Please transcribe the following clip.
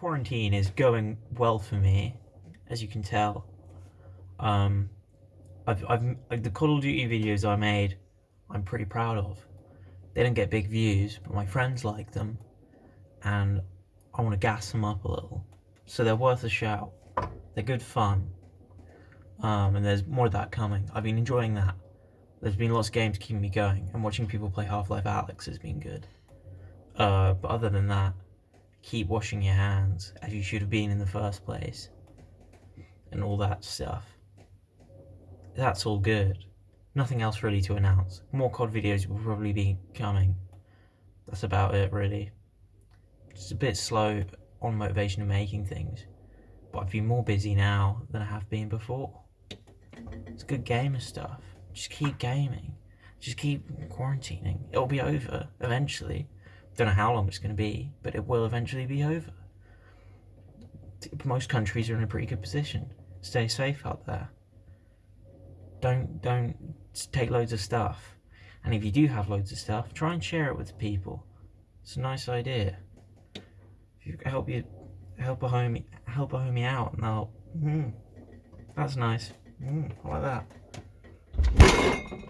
quarantine is going well for me, as you can tell. Um, I've, I've, like, the Call of Duty videos I made, I'm pretty proud of. They don't get big views, but my friends like them, and I want to gas them up a little. So they're worth a shout. They're good fun. Um, and there's more of that coming. I've been enjoying that. There's been lots of games keeping me going, and watching people play Half-Life Alyx has been good. Uh, but other than that, keep washing your hands as you should have been in the first place, and all that stuff. That's all good. Nothing else really to announce. More COD videos will probably be coming. That's about it, really. Just a bit slow on motivation of making things, but I've been more busy now than I have been before. It's good gamer stuff. Just keep gaming. Just keep quarantining. It'll be over eventually. Don't know how long it's going to be, but it will eventually be over. Most countries are in a pretty good position. Stay safe out there. Don't don't take loads of stuff. And if you do have loads of stuff, try and share it with people. It's a nice idea. If you help you help a homie help a homie out, and they'll. Mm, that's nice. Mm, I like that.